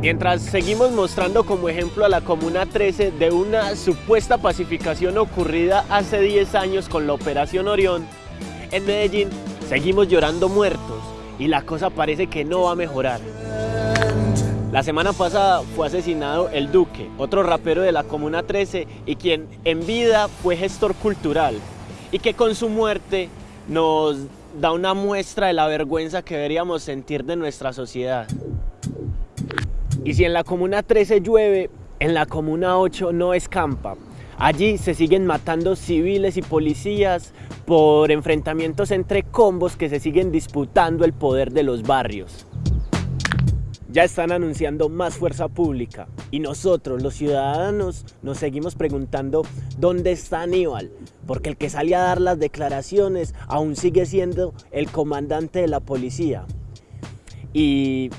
Mientras seguimos mostrando como ejemplo a la Comuna 13 de una supuesta pacificación ocurrida hace 10 años con la Operación Orión, en Medellín seguimos llorando muertos y la cosa parece que no va a mejorar. La semana pasada fue asesinado el Duque, otro rapero de la Comuna 13 y quien en vida fue gestor cultural y que con su muerte nos da una muestra de la vergüenza que deberíamos sentir de nuestra sociedad. Y si en la Comuna 13 llueve, en la Comuna 8 no escampa. Allí se siguen matando civiles y policías por enfrentamientos entre combos que se siguen disputando el poder de los barrios ya están anunciando más fuerza pública y nosotros, los ciudadanos, nos seguimos preguntando dónde está Aníbal, porque el que sale a dar las declaraciones aún sigue siendo el comandante de la policía. Y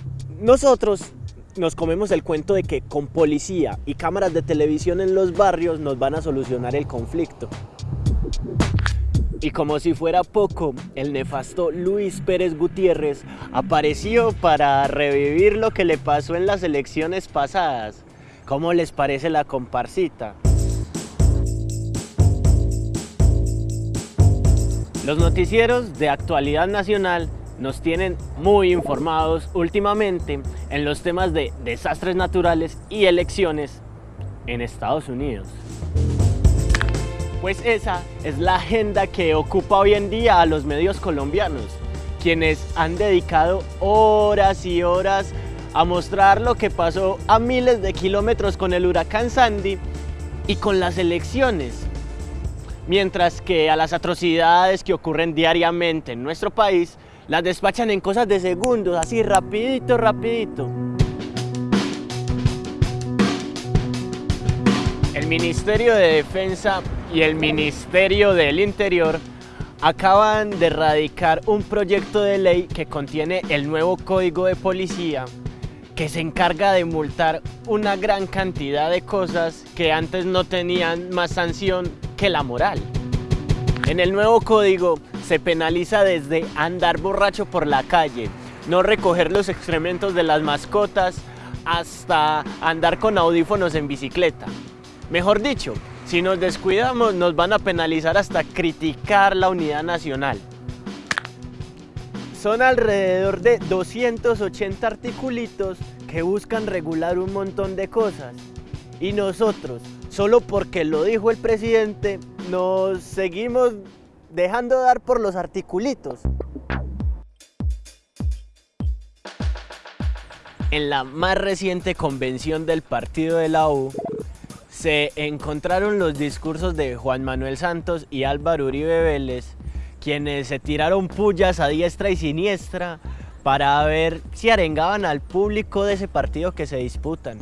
nosotros nos comemos el cuento de que con policía y cámaras de televisión en los barrios nos van a solucionar el conflicto. Y como si fuera poco, el nefasto Luis Pérez Gutiérrez apareció para revivir lo que le pasó en las elecciones pasadas. ¿Cómo les parece la comparsita? Los noticieros de actualidad nacional nos tienen muy informados últimamente en los temas de desastres naturales y elecciones en Estados Unidos. Pues esa es la agenda que ocupa hoy en día a los medios colombianos, quienes han dedicado horas y horas a mostrar lo que pasó a miles de kilómetros con el huracán Sandy y con las elecciones. Mientras que a las atrocidades que ocurren diariamente en nuestro país, las despachan en cosas de segundos, así rapidito, rapidito. El Ministerio de Defensa y el Ministerio del Interior acaban de erradicar un proyecto de ley que contiene el nuevo Código de Policía que se encarga de multar una gran cantidad de cosas que antes no tenían más sanción que la moral. En el nuevo código se penaliza desde andar borracho por la calle, no recoger los excrementos de las mascotas, hasta andar con audífonos en bicicleta. Mejor dicho, si nos descuidamos nos van a penalizar hasta criticar la unidad nacional. Son alrededor de 280 articulitos que buscan regular un montón de cosas. Y nosotros, solo porque lo dijo el presidente, nos seguimos dejando dar por los articulitos. En la más reciente convención del partido de la U, se encontraron los discursos de Juan Manuel Santos y Álvaro Uribe Vélez, quienes se tiraron pullas a diestra y siniestra para ver si arengaban al público de ese partido que se disputan.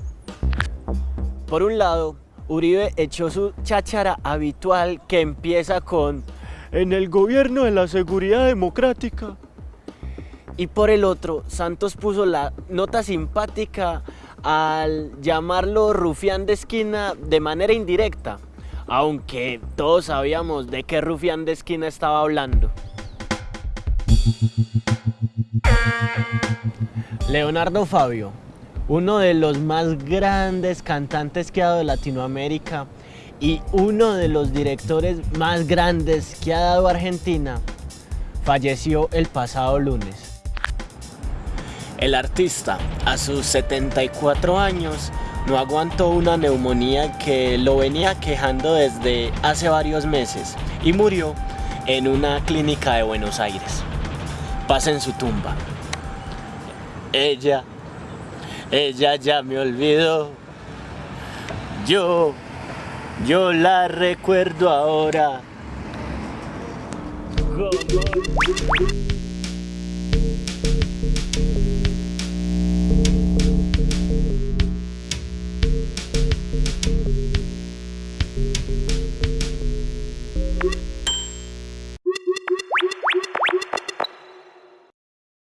Por un lado, Uribe echó su cháchara habitual que empieza con en el gobierno de la seguridad democrática. Y por el otro, Santos puso la nota simpática al llamarlo rufián de esquina de manera indirecta, aunque todos sabíamos de qué rufián de esquina estaba hablando. Leonardo Fabio, uno de los más grandes cantantes que ha dado Latinoamérica y uno de los directores más grandes que ha dado Argentina, falleció el pasado lunes. El artista, a sus 74 años, no aguantó una neumonía que lo venía quejando desde hace varios meses y murió en una clínica de Buenos Aires. Pasa en su tumba. Ella, ella ya me olvidó. Yo, yo la recuerdo ahora.